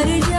But